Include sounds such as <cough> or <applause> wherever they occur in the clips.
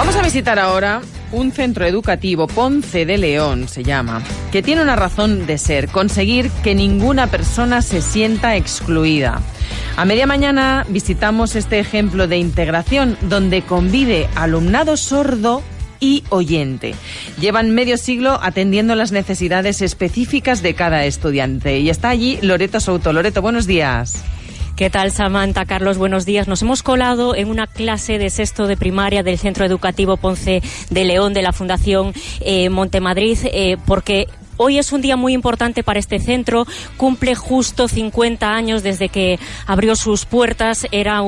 Vamos a visitar ahora un centro educativo, Ponce de León se llama, que tiene una razón de ser, conseguir que ninguna persona se sienta excluida. A media mañana visitamos este ejemplo de integración donde convive alumnado sordo y oyente. Llevan medio siglo atendiendo las necesidades específicas de cada estudiante. Y está allí Loreto Souto. Loreto, buenos días. ¿Qué tal, Samantha? Carlos, buenos días. Nos hemos colado en una clase de sexto de primaria del Centro Educativo Ponce de León de la Fundación eh, Montemadrid eh, porque Hoy es un día muy importante para este centro. Cumple justo 50 años desde que abrió sus puertas. Era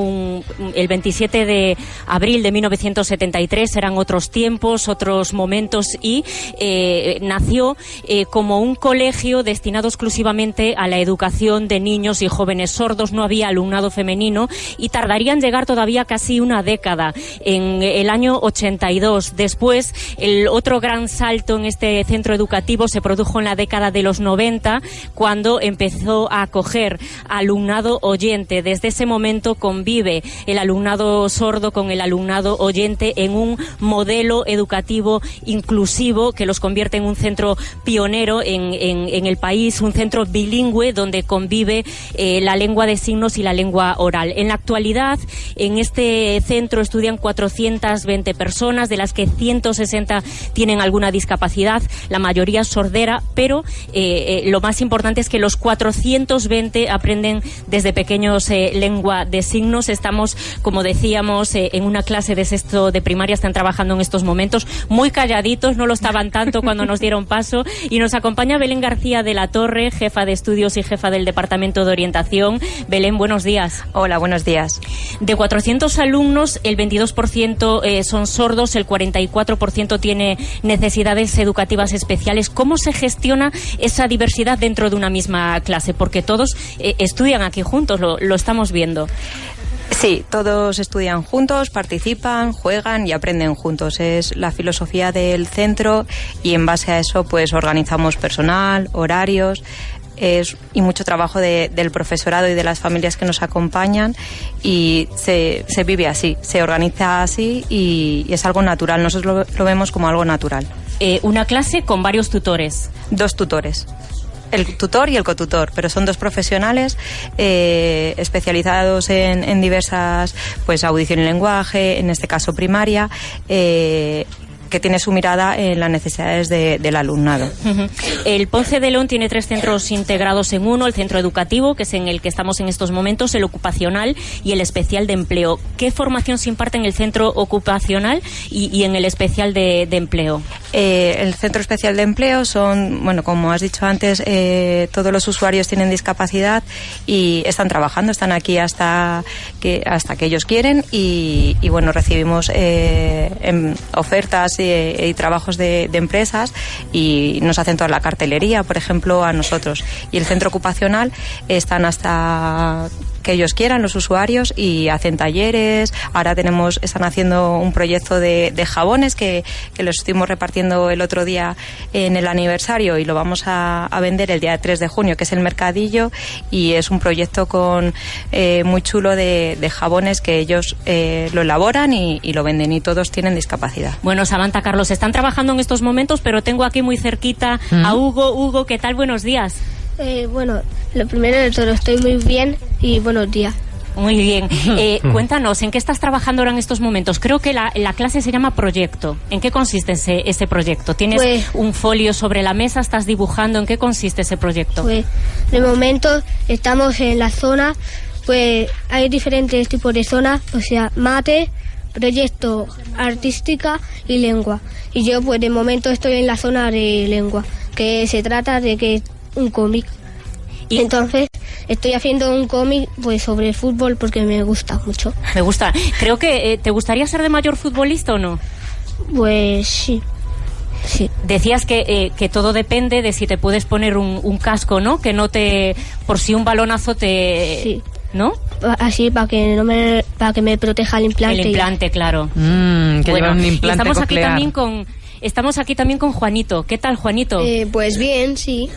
el 27 de abril de 1973. Eran otros tiempos, otros momentos y eh, nació eh, como un colegio destinado exclusivamente a la educación de niños y jóvenes sordos. No había alumnado femenino y tardarían en llegar todavía casi una década. En el año 82. Después, el otro gran salto en este centro educativo se produjo en la década de los 90, cuando empezó a acoger alumnado oyente. Desde ese momento convive el alumnado sordo con el alumnado oyente en un modelo educativo inclusivo que los convierte en un centro pionero en, el país, un centro bilingüe donde convive eh, la lengua de signos y la lengua oral. En la actualidad, en este centro estudian 420 personas, de las que 160 tienen alguna discapacidad, la mayoría sordera pero eh, eh, lo más importante es que los 420 aprenden desde pequeños eh, lengua de signos. Estamos, como decíamos, en una clase de sexto de primaria, están trabajando en estos momentos muy calladitos, no lo estaban tanto cuando nos dieron paso. Y nos acompaña Belén García de la Torre, jefa de estudios y jefa del Departamento de Orientación. Belén, buenos días. Hola, buenos días. De 400 alumnos, el 22% son sordos, el 44% tiene necesidades educativas especiales. ¿Cómo se gestiona esa diversidad dentro de una misma clase? Porque todos eh, estudian aquí juntos, lo, estamos viendo. Sí, todos estudian juntos, participan, juegan y aprenden juntos. Es la filosofía del centro y en base a eso pues organizamos personal, horarios, es, y mucho trabajo del profesorado y de las familias que nos acompañan y se, se vive así, se organiza así y, es algo natural. Nosotros lo, vemos como algo natural. Eh, una clase con varios tutores. Dos tutores el tutor y el cotutor, pero son dos profesionales eh, especializados en, diversas, pues audición y lenguaje, en este caso primaria, eh, que tiene su mirada en las necesidades del alumnado. El Ponce de León tiene tres centros integrados en uno, el centro educativo, que es en el que estamos en estos momentos, el ocupacional y el especial de empleo. ¿Qué formación se imparte en el centro ocupacional y, en el especial de, empleo? Eh, el centro especial de empleo son, bueno, como has dicho antes, eh, todos los usuarios tienen discapacidad y están trabajando, están aquí hasta que, hasta que ellos quieren y, bueno, recibimos eh, em, ofertas y, trabajos de, empresas y nos hacen toda la cartelería, por ejemplo, a nosotros. Y el centro ocupacional están hasta que ellos quieran, los usuarios, y hacen talleres. Ahora tenemos, están haciendo un proyecto de, jabones que, que, los estuvimos repartiendo el otro día en el aniversario y lo vamos a, vender el día 3 de junio, que es el mercadillo, y es un proyecto con eh, muy chulo de, jabones que ellos eh, lo elaboran y, lo venden y todos tienen discapacidad. Bueno, Samantha Carlos, están trabajando en estos momentos, pero tengo aquí muy cerquita a Hugo. Hugo, ¿qué tal? Buenos días. Eh, bueno, lo primero de todo, estoy muy bien y buenos días. Muy bien. <laughs> Eh, cuéntanos, ¿en qué estás trabajando ahora en estos momentos? Creo que la, clase se llama proyecto. ¿En qué consiste ese, ese proyecto? ¿Tienes pues- un folio sobre la mesa? ¿Estás dibujando? ¿En qué consiste ese proyecto? Pues, de momento estamos en la zona, pues hay diferentes tipos de zonas, o sea, mate, proyecto artística y lengua. Y yo, pues de momento estoy en la zona de lengua, que se trata de que un cómic. Y entonces estoy haciendo un cómic pues sobre fútbol porque me gusta mucho. Me gusta. Creo que eh, te gustaría ser de mayor futbolista o no. Pues sí. Sí. Decías que, eh, que todo depende de si te puedes poner un, casco, ¿no? Que no te por si un balonazo te sí. ¿no? Así para que no me para que me proteja el implante. El implante, claro. Mm, que un implante estamos aquí también con estamos aquí también con Juanito. ¿Qué tal, Juanito? Eh, pues bien, sí.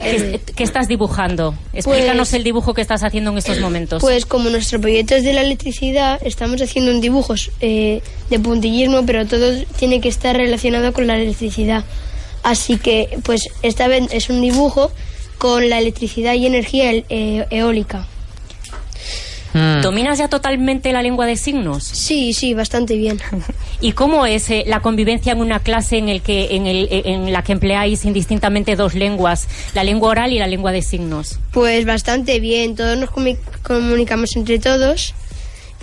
¿Qué, qué estás dibujando? Explícanos Pues- el dibujo que estás haciendo en estos momentos. Pues como nuestro proyecto es de la electricidad, estamos haciendo un dibujos eh, de puntillismo, pero todo tiene que estar relacionado con la electricidad. Así que, pues esta vez es un dibujo con la electricidad y energía e- eh, eólica. Mm. ¿Dominas ya totalmente la lengua de signos? Sí, sí, bastante bien. ¿Y cómo es eh, la convivencia en una clase en, el que, en, el, en la que empleáis indistintamente dos lenguas, la lengua oral y la lengua de signos? Pues bastante bien, todos nos comu- comunicamos entre todos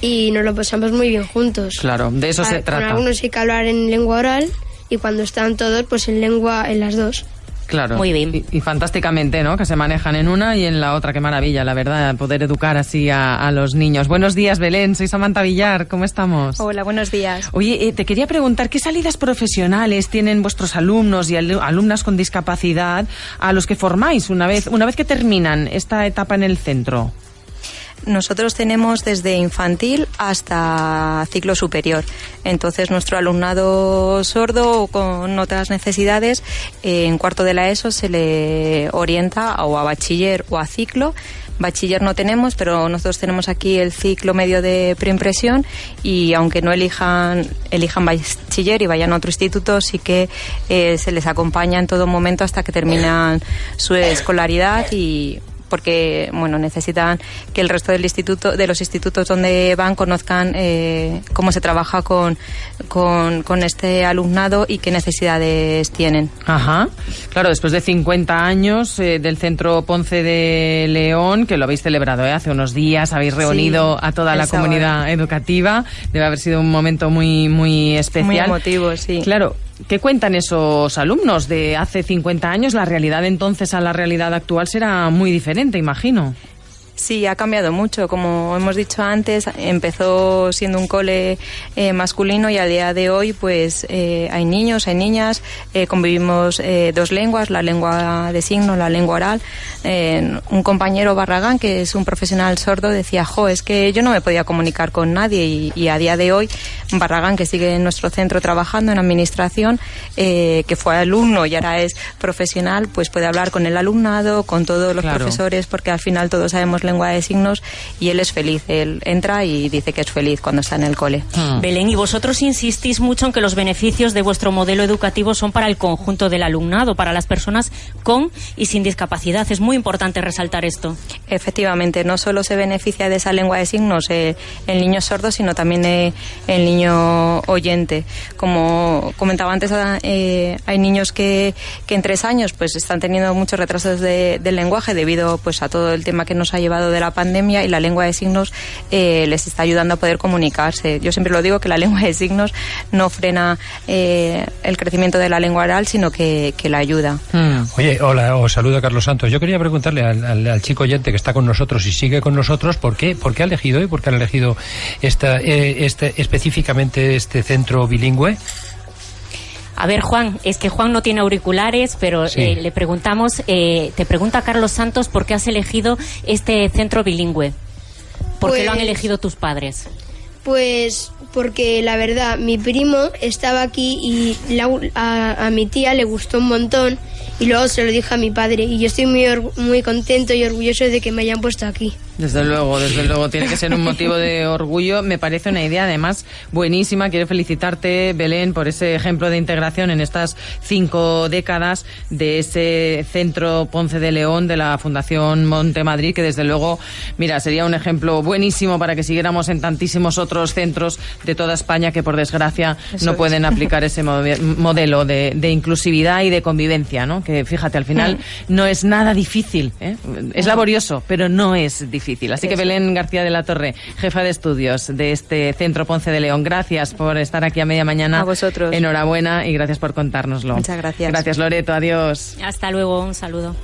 y nos lo pasamos muy bien juntos. Claro, de eso se Con trata. algunos hay que hablar en lengua oral y cuando están todos, pues en lengua, en las dos. Claro. Muy bien. Y, y fantásticamente, ¿no? Que se manejan en una y en la otra. Qué maravilla, la verdad, poder educar así a, a los niños. Buenos días, Belén. Soy Samantha Villar. ¿Cómo estamos? Hola, buenos días. Oye, eh, te quería preguntar, ¿qué salidas profesionales tienen vuestros alumnos y al- alumnas con discapacidad a los que formáis una vez, una vez que terminan esta etapa en el centro? Nosotros tenemos desde infantil hasta ciclo superior. Entonces, nuestro alumnado sordo o con otras necesidades, eh, en cuarto de la ESO se le orienta o a bachiller o a ciclo. Bachiller no tenemos, pero nosotros tenemos aquí el ciclo medio de preimpresión y aunque no elijan, elijan bachiller y vayan a otro instituto, sí que eh, se les acompaña en todo momento hasta que terminan su escolaridad y porque bueno necesitan que el resto del instituto de los institutos donde van conozcan eh, cómo se trabaja con, con, con este alumnado y qué necesidades tienen. Ajá. Claro, después de 50 años eh, del Centro Ponce de León, que lo habéis celebrado ¿eh? hace unos días, habéis reunido Sí, a toda la sábado. comunidad educativa. Debe haber sido un momento muy, muy especial. Muy emotivo, sí. Claro. ¿Qué cuentan esos alumnos de hace 50 años? La realidad entonces a la realidad actual será muy diferente, imagino. Sí, ha cambiado mucho. Como hemos dicho antes, empezó siendo un cole eh, masculino y a día de hoy, pues eh, hay niños, hay niñas, eh, convivimos eh, dos lenguas, la lengua de signo, la lengua oral. Un compañero Barragán, que es un profesional sordo, decía, jo, es que yo no me podía comunicar con nadie y, y a día de hoy, Barragán, que sigue en nuestro centro trabajando en administración, que fue alumno y ahora es profesional, pues puede hablar con el alumnado, con todos los Claro. profesores, porque al final todos sabemos lengua de signos y él es feliz. Él entra y dice que es feliz cuando está en el cole. Hmm. Belén, y vosotros insistís mucho en que los beneficios de vuestro modelo educativo son para el conjunto del alumnado, para las personas con y sin discapacidad. Es muy importante resaltar esto. Efectivamente, no solo se beneficia de esa lengua de signos eh, el niño sordo, sino también eh, el niño oyente. Como comentaba antes, ah, eh, hay niños que, que en tres años pues están teniendo muchos retrasos de- del lenguaje debido pues a todo el tema que nos ha llevado de la pandemia y la lengua de signos eh, les está ayudando a poder comunicarse. Yo siempre lo digo que la <laughs> lengua de signos no frena eh, el crecimiento de la lengua oral, sino que, la ayuda. Hmm. Oye, hola, os saluda Carlos Santos. Yo quería preguntarle al, al- al chico oyente que está con nosotros y sigue con nosotros, ¿por qué, por qué ha elegido y por qué han elegido esta, eh, este, específicamente este centro bilingüe? A ver, Juan, es que Juan no tiene auriculares, pero Sí. eh, le preguntamos, eh, te pregunta Carlos Santos por qué has elegido este centro bilingüe. ¿Por qué lo han Pues- elegido tus padres? Pues porque la verdad, mi primo estaba aquí y la- a, a mi tía le gustó un montón y luego se lo dije a mi padre y yo estoy muy, muy contento y orgulloso de que me hayan puesto aquí. Desde luego, desde luego, tiene que ser un motivo de <laughs> orgullo. Me parece una idea, además, buenísima. Quiero felicitarte, Belén, por ese ejemplo de integración en estas cinco décadas de ese centro Ponce de León de la Fundación Monte Madrid, que desde luego, mira, sería un ejemplo buenísimo para que siguiéramos en tantísimos otros centros de toda España que, por desgracia, Eso no es. pueden <laughs> aplicar ese mode- modelo de, de inclusividad y de convivencia, ¿no? Que, fíjate, al final no es nada difícil. ¿eh? Es laborioso, pero no es difícil. Así que. Belén García de la Torre, jefa de estudios de este Centro Ponce de León, gracias por estar aquí a media mañana. A vosotros. Enhorabuena y gracias por contárnoslo. Muchas gracias. Gracias, Loreto. Adiós. Hasta luego, un saludo.